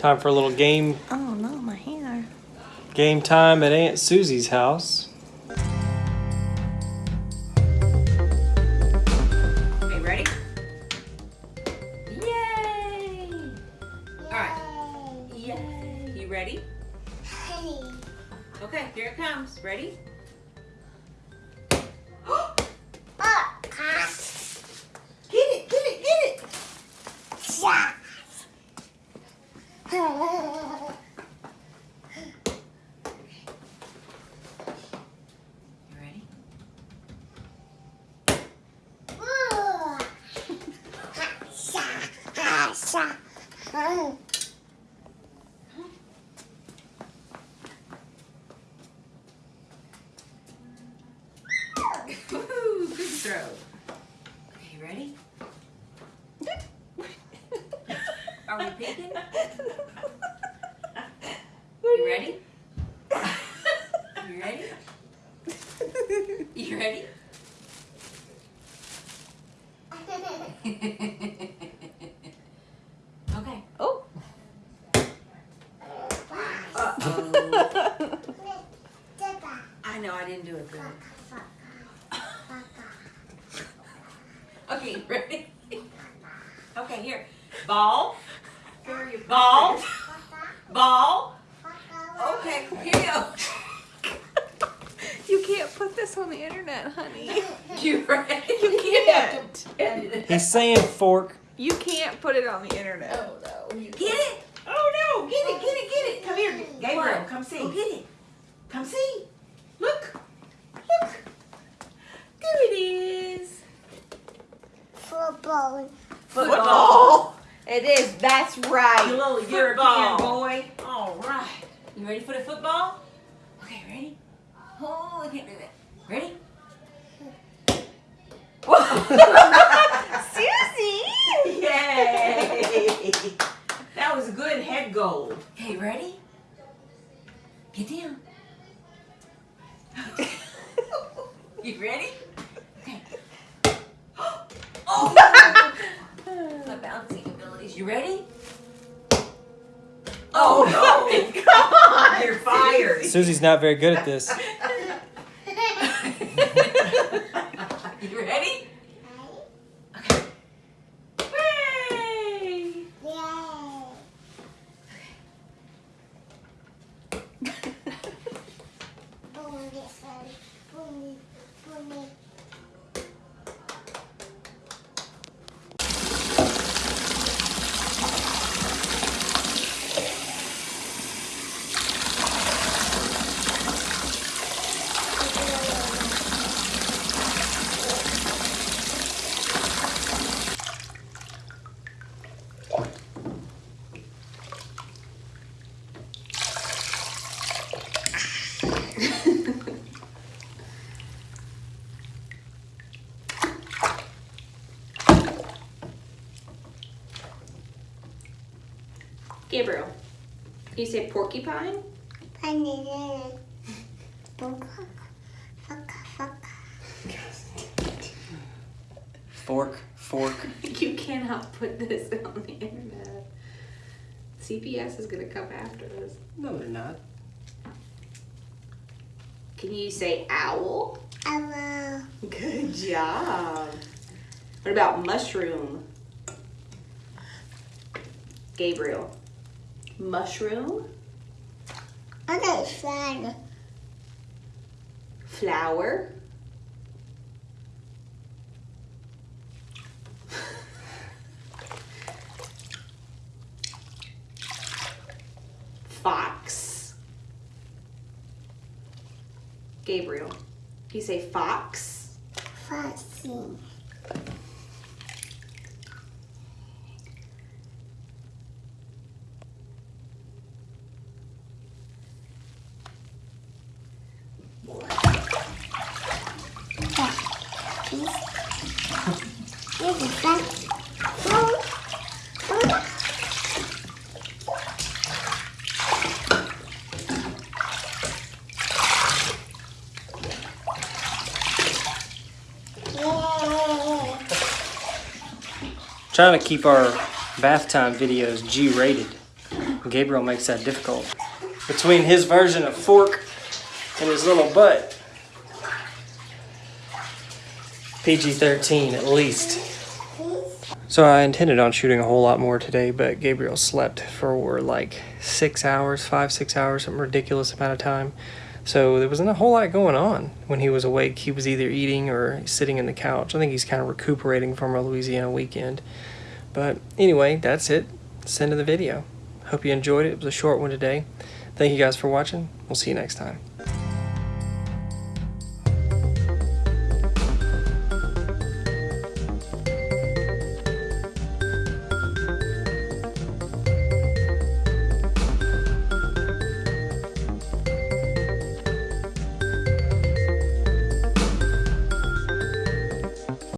Time for a little game Oh no, my hair. game time at Aunt Susie's house. Okay, ready? Yay! All right. Yay! You ready? Hey. Okay, here it comes. Ready? Get it! Get it! Get it! You ready? Woohoo! Good throw. Okay, you ready? Are we peeking? You ready? You ready? You ready? okay. Oh. Uh-oh. I know I didn't do it good. Okay, ready? Okay, here. Ball. Ball. Ball. Okay, here you go. You can't put this on the internet, honey. You ready? You can't. Edit. He's saying fork. You can't put it on the internet. Oh no. You get it? Get it, get it, get it. Come here. Gabriel, come see. Go get it. Come see. Look. Look. There it is. Football. Football. It is. That's right. You right. little European boy. All right. You ready for the football? Okay, ready? Oh, I can't do that. Ready? Susie. Yay! That was a good head goal. Okay, ready? Get down. you ready? Okay. Oh! My bouncing abilities. You ready? Oh no! Oh Come on. You're fired. Susie's not very good at this. for me. Gabriel, you say porcupine? Pine. Fork, fork. You cannot put this on the internet. CPS is gonna come after us. No, they're not. Can you say owl? Hello. Good job. What about mushroom? Gabriel. Mushroom, Okay, flag. flower. Fox. Gabriel. You say fox? Fussy. This is fun. Trying to keep our bath time videos G rated. Gabriel makes that difficult. Between his version of fork and his little butt. PG 13 at least. So I intended on shooting a whole lot more today, but Gabriel slept for like six hours, five, six hours, some ridiculous amount of time. So there wasn't a whole lot going on when he was awake. He was either eating or sitting in the couch. I think he's kind of recuperating from our Louisiana weekend. But anyway, that's it. That's the end of the video. Hope you enjoyed it. It was a short one today. Thank you guys for watching. We'll see you next time.